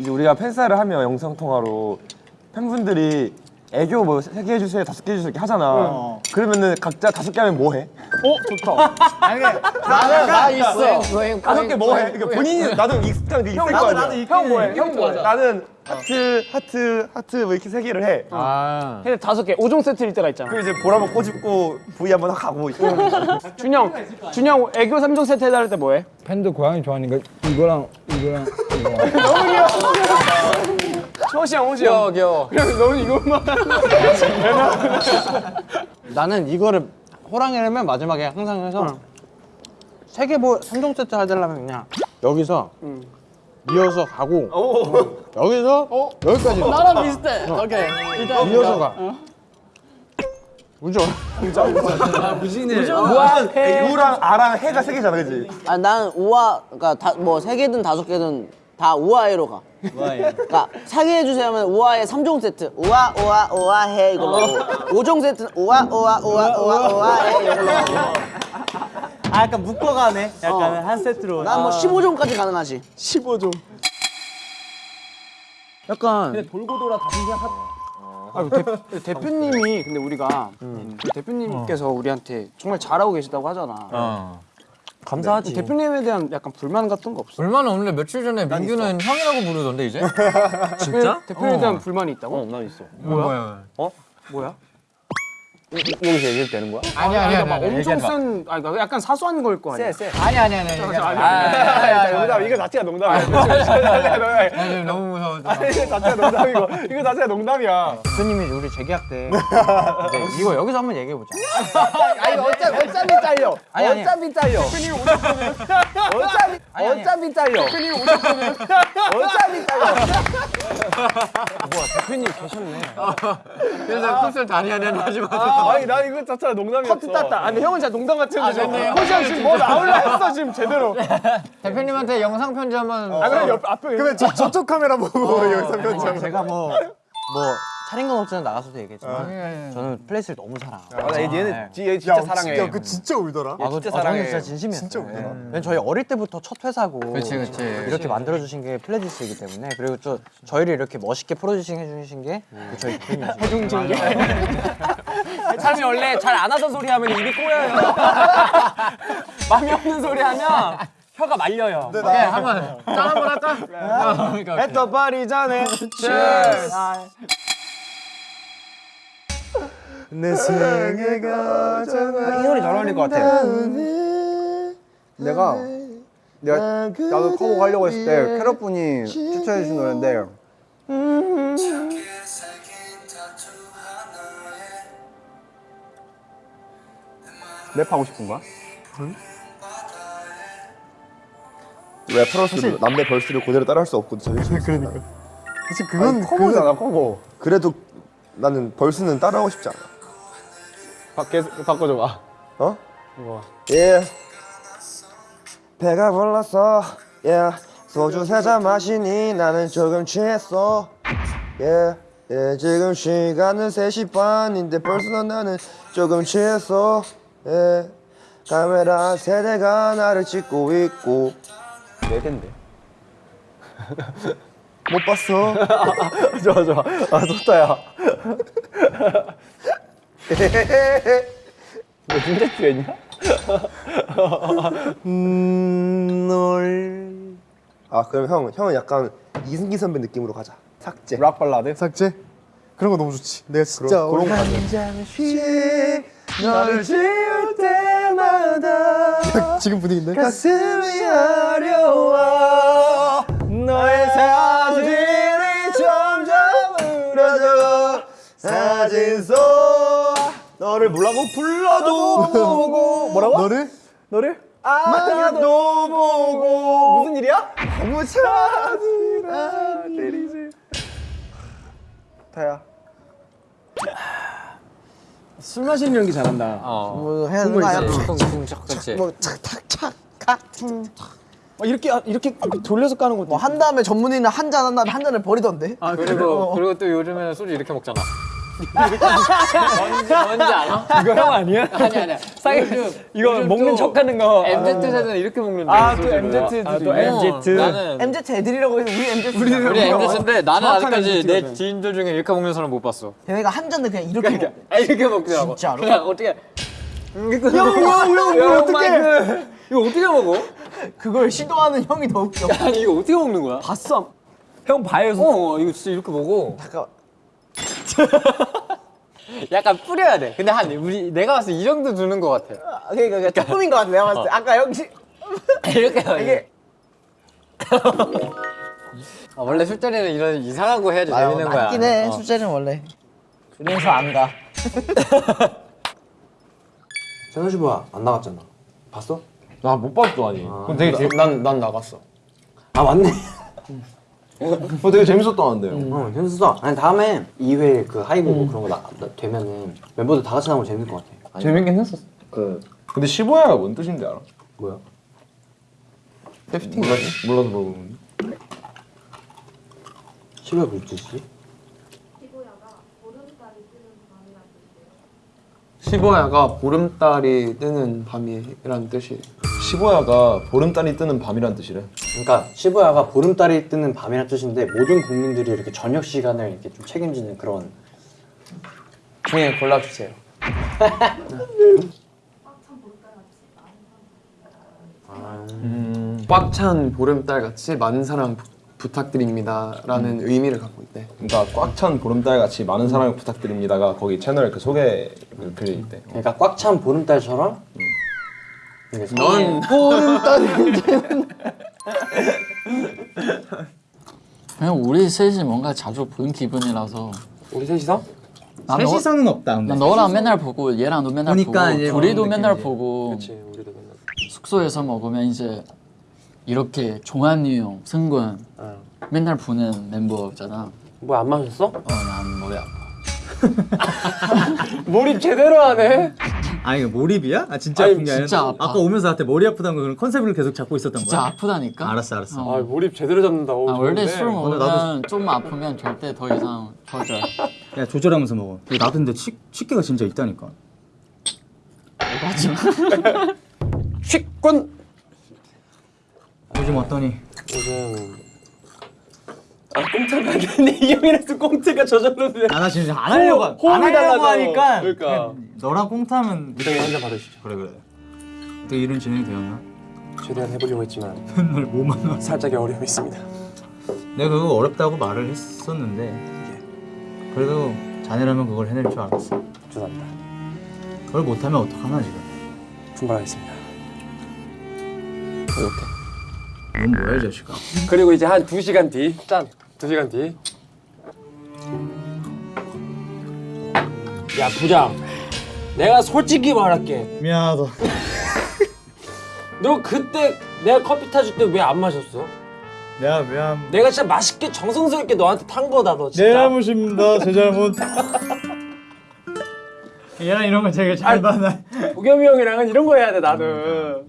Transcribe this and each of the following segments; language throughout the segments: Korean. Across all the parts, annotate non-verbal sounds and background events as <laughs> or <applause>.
이제 우리가 팬사를 하면 영상 통화로 팬분들이 애교 뭐 세 개 해주세요, 다섯 개 해주세요 이렇게 하잖아. 그러면은 각자 다섯 개 하면 뭐 해? 나는 나 있어. 다섯 개 뭐 해? 그러니까 본인이 나도 익숙한 게 있을 거 아니야. 형 뭐해? 형 뭐해? 나는 하트, 하트, 하트 뭐 이렇게 세 개를 해. 근데 다섯 개 5종 세트일 때가 있잖아. 그리고 이제 볼 한번 꼬집고 V 한번 가고. 준영, 준영 애교 3종 세트 해달라 할 때 뭐해? 팬도 고양이 좋아하니까 이거랑 이거랑 이거. <laughs> 호시 형, 호시 형. 귀여워. 그래서 너는 이것만. <laughs> 나는 이거를 호랑이라면 마지막에 항상 해서 세개 뭐 3종 세트 하려면 그냥 여기서 이어서 가고 여기서 여기까지 나랑 비슷해. 오케이. 일단 이어서 가. 우죠. 무한 우랑 아랑 해가 세 개잖아, 그지? 아, 난 우아, 그니까 다, 뭐, 세 개든 다섯 개든 다 우아해로 가. 우아해. 그니까, 사게 해주세요 하면 우아해 3종 세트. 우아, 우아, 우아해 이걸로 하고. 5종 세트는 우아, 우아, 우아, 우아, 우아해 이걸로. 아 약간 묶어가네. 약간 어. 한 세트로. 난뭐 15종까지 가능하지. 15종. 약간 아, 대, 대표님이 근데 우리가 그 대표님께서 우리한테 정말 잘하고 계시다고 하잖아. 감사하지. 대표님에 대한 약간 불만 같은 거 없어? 불만은 없는데 며칠 전에 민규는 형이라고 부르던데 이제? <laughs> 진짜? 대표님에 어. 대한 불만이 있다고? 난 있어. 뭐야? 뭐야? 여기서 얘기해도 되는 거야? 아니 아니 그러니까 아니 막 아니 엄청. 쓴, 아니 그러니까 약간 사소한 거일 거 아니야. 아니 아니 아니 아니 아니, 아니 농담, 이거 자체가 농담이야. 아니 너무 무서워 이거 자체가 농담이고, 이거 자체가 농담이야. 대표님이 우리 재계약 때 이거 여기서 한번 얘기해 보자. 아니 어차피 어차피 잘려. 아니, 아니. 어차피 잘려. 대표님 오셨거든. 어차피 아니, 아니. 어차피 잘려. 대표님 오셨거든. 어차피 잘려. 대표님 계셨네. 그래서 쿨술 다니 하는 하지 마 아니 난 이거 자체가 농담이었어. 커트 땄다. 아니 형은 진짜 농담 같은데. 호시 형 지금 뭐 나올라 했어 지금 제대로. 대표님한테 영상 편지 한번 아 그럼 옆 앞에. 그러면 저 저쪽 카메라 보고 영상 편지. 제가 뭐 뭐 차린 건 없지만 나가서도 얘기했지만 저는 플레디스를 너무 사랑하고. 아, 얘는 얘 진짜 사랑해. 야, 그 진짜 울더라. 아, 진짜 사랑해. 진짜 진심이었어요. 진짜 울더라. 왜냐면 저희 어릴 때부터 첫 회사고 그치, 그치. 이렇게 만들어 주신 게 플레디스이기 때문에 그리고 또 저희를 이렇게 멋있게 producing 해 주신 게 저희 대표님이시죠. 해중진 게. 사람이 원래 잘 안 하던 소리 하면 입이 꼬여요. <laughs> 마음이 없는 소리 하면 혀가 말려요. 오케이 한번 짠 한번 할까? 그러니까 오케이. 또 파리 전에. 내 생애 가잖아. 이 노래 잘 어울릴 것 같아. 내가 내가 나도 커버 가려고 했을 때 캐럿 분이 추천해 주신 노래인데 랩하고 싶은 거야? 래퍼로서 남의 벌스를 그대로 따라할 수 없거든. 그러니까. 사실 그건 커버잖아 커버 그래도 나는 벌스는 따라하고 싶지 않아. 바꿔 바꿔줘 봐. 어? 예. 배가 불렀어. 예. 소주 세 잔 마시니 나는 조금 취했어. 예. 예, 지금 시간은 3시 반인데 벌써 나는 조금 취했어. 예. 카메라 세대가 나를 찍고 있고. 네 대인데. 못 봤어. <laughs> 좋아 좋아. 아 좋다 야. 너 진짜 취했냐? 아, 그럼 형, 형은 약간 이승기 선배 느낌으로 가자. 삭제. 락 발라드? 삭제? 그런 거 너무 좋지 내가 진짜 그런 거 가자. 너를 지울 때마다 지금 분위기인데? 가슴이 어려워 너를 불라고 불러도 보고 뭐라고? 너를? 너를? 만나도 보고 무슨 일이야? 아무 차지나 때리지 다야 술 마시는 연기 잘한다. 뭐 해야 되는 거 아니야? 그렇지 뭐, 착착착, 각. 어, 이렇게 이렇게 돌려서 까는 것도. 뭐, 한 다음에 전문의는 한 잔 한 다음에 한 잔을 버리던데? 그리고 그리고 또 요즘에는 소주 이렇게 먹잖아 뭔지 알아? 이거 형 아니야? 아니 아니야. 쌍이 이거 먹는 척하는 거. MZ 세대는 이렇게 먹는데. 아또 MZ 또 MZ. 나는 MZ 애들이라고 해서 우리 MZ 우리 MZ인데 나는 아직까지 내 지인들 중에 이렇게 먹는 사람 못 봤어. 대회가 한 잔을 그냥 이렇게 먹어. 아 이렇게 먹더라고. 진짜로? 그냥 어떻게? 형형형 어떻게? 이거 어떻게 먹어? 그걸 시도하는 형이 더 웃겨. 아니 이거 어떻게 먹는 거야? 봤어. 형 봐요. 어, 어 이거 진짜 이렇게 먹어. 잠깐. <laughs> 약간 뿌려야 돼. 근데 한 우리 내가 봤을 때 이 정도 두는 것 같아. 아, 그러니까, 그러니까 조금인 것 같아. 내가 봤을 때. 아까 역시 <laughs> 이렇게. 이게 아, 원래 술자리는 이런 이상한 거 해야지 재밌는 거야. 맞긴 해. 어. 술자리는 원래. 그래서 안 가. <laughs> 세현 씨 뭐야 안 나갔잖아 봤어? 나 못 봤어 아니. 그럼 되게 재... 난난 나갔어. 아 맞네 어 되게 재밌었다는데요. 어 재밌었어 아니 다음에 2회 그 하이브 그런 거 나, 나- 되면은 멤버들 다 같이 나오면 재밌을 것 같아 아니, 재밌긴 했었어. 그 근데 15야가 뭔 뜻인지 알아? 뭐야? 몰라 몰라서 물어보는. 10회 무슨 뜻이지? 15야가 보름달이 뜨는 밤이라는 뜻이에요. 15야가 보름달이 뜨는 밤이란 뜻이래. 그러니까 15야가 보름달이 뜨는 밤이라는 뜻인데 모든 국민들이 이렇게 저녁 시간을 이렇게 좀 책임지는 그런 중에 골라주세요. 꽉찬 보름달 같이 많은 사랑 부, 부탁드립니다 라는 의미를 갖고 있대. 그러니까 꽉 찬 보름달 같이 많은 사랑을 부탁드립니다가 거기 채널 그 소개 글에 있대. 그러니까 꽉 찬 보름달처럼 이렇게 넌 <laughs> 그냥 우리 셋이 뭔가 자주 보는 기분이라서 우리 셋이서? 난 너, 셋이서는 없다. 근데. 난 너랑 맨날 보고 얘랑 너 맨날 보니까 보고 둘이도 맨날 느낌이지. 보고 그렇지 우리도 맨날. 숙소에서 먹으면 이제 이렇게 종환이 형, 승관 맨날 보는 멤버잖아 뭐 안 마셨어? 어난 머리 아파 <laughs> 몰입 제대로 하네. 아 이거 몰입이야? 아 진짜 아니, 아픈 게 아니라 진짜 아파. 아까 오면서 나한테 머리 아프다는 거 그런 컨셉을 계속 잡고 있었던 진짜 거야? 아프다니까 알았어 알았어. 어. 아 몰입 제대로 잡는다. 오, 아, 원래. 술 먹으면 나도 좀 아프면 절대 더 이상 조절 <laughs> 야 조절하면서 먹어. 나도 근데 치, 치기가 진짜 있다니까. 식권. <laughs> 요즘 어떠니? 요즘 아 꽁트가 아닌데 이 형이라서 꽁트가 저절로 돼. 아나 지금 안 하려고 안 하려고. 하니까 그러니까. 너랑 꽁트하면 무당이 한잔 받으시죠. 그래 그래. 어떻게 일은 진행이 되었나? 최대한 해보려고 했지만 맨날 뭐만 와. 살짝의 어려움이 있습니다. 내가 그거 어렵다고 말을 했었는데 그래도 자네라면 그걸 해낼 줄 알았어. 죄송합니다. 그걸 못하면 어떡하나 지금. 분발하겠습니다. 넌 뭐야 이 자식아. 그리고 이제 한 2시간 뒤, 짠. 2시간 뒤. 야, 부장. 내가 솔직히 말할게. 미안하다. 너 그때 내가 커피 타줄 때 왜 안 마셨어? 내가 미안. 내가 진짜 맛있게 정성스럽게 너한테 탄 거다, 너 진짜. 내 잘못입니다. 제 잘못. 얘랑 이런 거 되게 잘 받아. 도겸이 형이랑은 이런 거 해야 돼, 나는.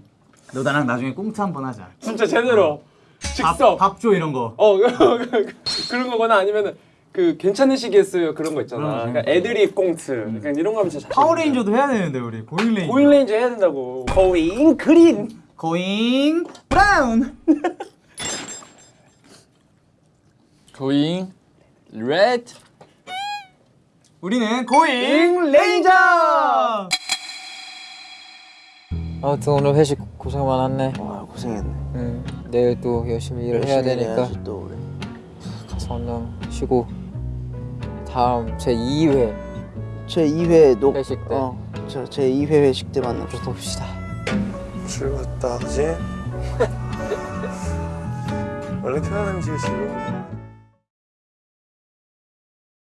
너 나랑 나중에 꽁트 한번 하자. 진짜 제대로. 즉석. 밥줘 이런 거. 어, <laughs> 그런 거거나 아니면은 그 괜찮으시겠어요? 그런 거 있잖아. 그러니까 애드립 꽁트. 그러니까 이런 거 하면 진짜 잘 파워레인저도 해야 되는데 우리 Going Ranger. Going Ranger 해야 된다고. Going Green. Going Brown. <laughs> Going Red 우리는 Going Ranger. 아무튼 오늘 회식 고생 많았네. 와 고생했네. 응. 내일 또 열심히 일을 해야 열심히 되니까 해야지 또 우리. 얼른 쉬고 다음 제 2회 제 2회 녹. 회식 때. 어. 저 제 2회 회식 때 만납시다. 봅시다. 즐겁다, 그지? <laughs> 원래 표현한 지 지금